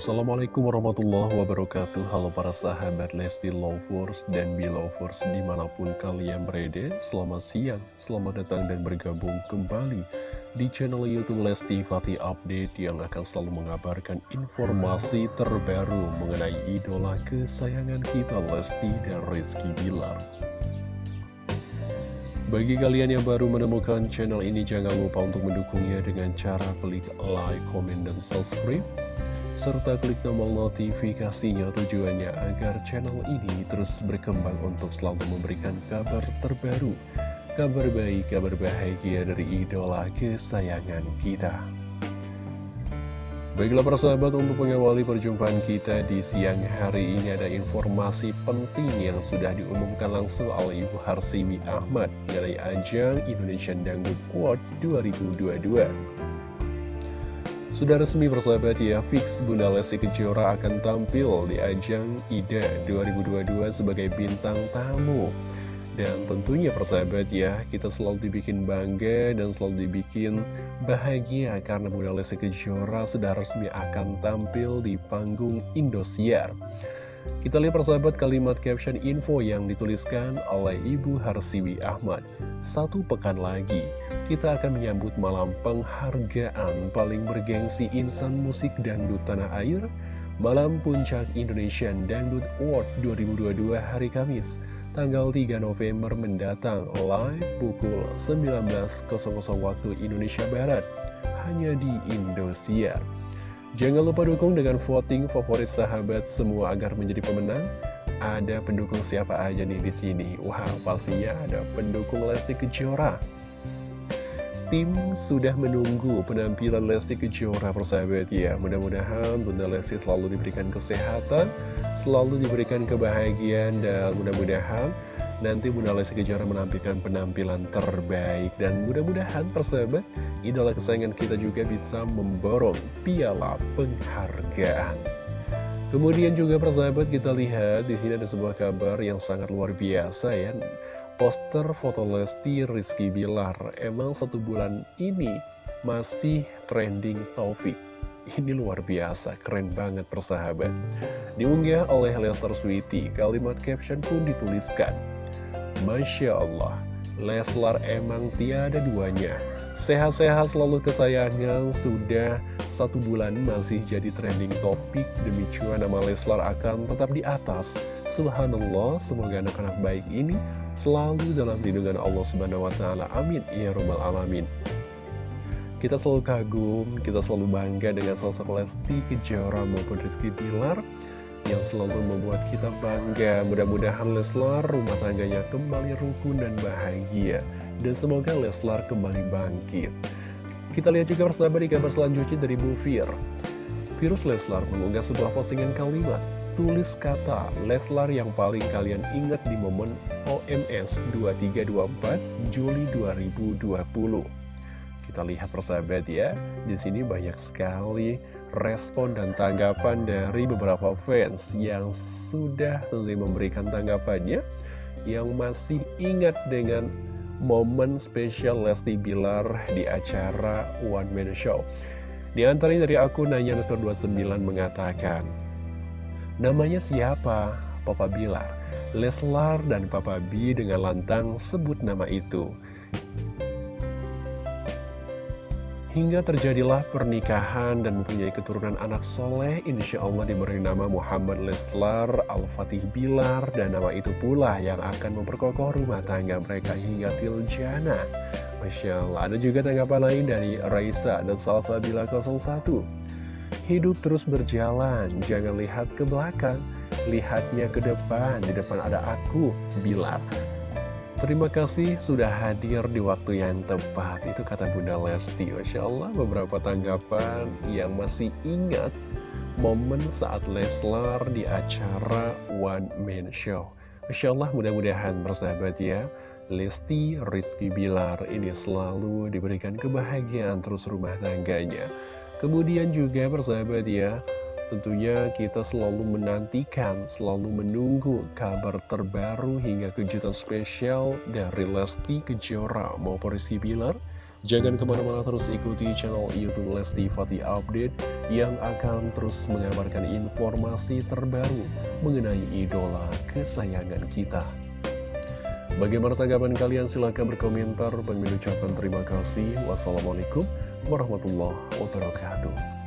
Assalamualaikum warahmatullahi wabarakatuh. Halo para sahabat Lesti Lovers dan Belovers di mana pun kalian berada. Selamat siang, selamat datang dan bergabung kembali di channel Youtube Lesti Fatih Update Yang akan selalu mengabarkan informasi terbaru mengenai idola kesayangan kita Lesti dan Rizky Bilar. Bagi kalian yang baru menemukan channel ini, jangan lupa untuk mendukungnya dengan cara klik like, comment, dan subscribe serta klik tombol notifikasinya tujuannya agar channel ini terus berkembang untuk selalu memberikan kabar terbaru, kabar baik, kabar bahagia dari idola kesayangan kita. Baiklah para sahabat untuk mengawali perjumpaan kita di siang hari ini ada informasi penting yang sudah diumumkan langsung oleh Ibu Harsimi Ahmad dari ajang Indonesian Dangdut Award 2022. Sudah resmi persahabat ya, fix Bunda Lesti Kejora akan tampil di ajang IDA 2022 sebagai bintang tamu. Dan tentunya persahabat ya, kita selalu dibikin bangga dan selalu dibikin bahagia karena Bunda Lesti Kejora sudah resmi akan tampil di panggung Indosiar. Kita lihat persahabat kalimat caption info yang dituliskan oleh Ibu Harsiwi Ahmad. Satu pekan lagi, kita akan menyambut malam penghargaan paling bergengsi insan musik dangdut tanah air, Malam Puncak Indonesian Dangdut Award 2022 hari Kamis, tanggal 3 November mendatang, live pukul 19.00 waktu Indonesia Barat, hanya di Indosiar. Jangan lupa dukung dengan voting favorit sahabat semua agar menjadi pemenang. Ada pendukung siapa aja nih di sini? Wah, pastinya ada pendukung Lesti Kejora tim sudah menunggu penampilan Lesti Kejora persahabat ya Mudah-mudahan Bunda Lesti selalu diberikan kesehatan Selalu diberikan kebahagiaan Dan mudah-mudahan nanti Bunda Lesti Kejora menampilkan penampilan terbaik Dan mudah-mudahan persahabat Idola kesayangan kita juga bisa memborong piala penghargaan. Kemudian juga persahabat kita lihat di sini ada sebuah kabar yang sangat luar biasa ya. Poster foto Lesti Rizky Bilar Emang satu bulan ini masih trending Taufik Ini luar biasa, keren banget persahabat. Diunggah oleh Lester Sweety Kalimat caption pun dituliskan Masya Allah. Leslar emang tiada duanya. Sehat-sehat selalu kesayangan Sudah satu bulan masih jadi trending topik. Demi cuan nama Leslar akan tetap di atas. Subhanallah Semoga anak-anak baik ini selalu dalam lindungan Allah Subhanahu wa taala. Amin. Ya rabbal alamin. Kita selalu kagum, kita selalu bangga dengan sosok Lesti Kejora maupun Rizky Bilar yang selalu membuat kita bangga. Mudah-mudahan Leslar rumah tangganya kembali rukun dan bahagia. Dan semoga Leslar kembali bangkit. Kita lihat juga bersama di kabar selanjutnya dari Bu Fir. Virus Leslar mengunggah sebuah postingan kalimat tulis kata Leslar yang paling kalian ingat di momen OMS 2324 Juli 2020. Kita lihat persahabat ya, di sini banyak sekali respon dan tanggapan dari beberapa fans yang sudah tentunya memberikan tanggapannya, yang masih ingat dengan momen spesial Lesti Bilar di acara One Man Show. Di antaranya dari akun Nanya 29 mengatakan, Namanya siapa? Papa Bilar. Leslar dan Papa B dengan lantang sebut nama itu. Hingga terjadilah pernikahan dan mempunyai keturunan anak soleh, insya Allah diberi nama Muhammad Leslar Al-Fatih Bilar, dan nama itu pula yang akan memperkokoh rumah tangga mereka hingga tiljana. Masya Allah, ada juga tanggapan lain dari Raisa dan Salsa Bila 01. Hidup terus berjalan, jangan lihat ke belakang, lihatnya ke depan, di depan ada aku, Bilar. Terima kasih sudah hadir di waktu yang tepat, itu kata Bunda Lesti. Masya Allah, beberapa tanggapan yang masih ingat momen saat Leslar di acara One Man Show. Masya Allah, mudah-mudahan bersahabat ya. Lesti Rizky Bilar ini selalu diberikan kebahagiaan terus rumah tangganya. Kemudian juga persahabat ya, tentunya kita selalu menantikan, selalu menunggu kabar terbaru hingga kejutan spesial dari Lesti Kejora maupun Rizky Bilar. Jangan ke mana-mana terus ikuti channel Youtube Lesti Fatih Update yang akan terus mengabarkan informasi terbaru mengenai idola kesayangan kita. Bagaimana tanggapan kalian? Silahkan berkomentar. Bagi ucapkan terima kasih. Wassalamualaikum warahmatullahi wabarakatuh.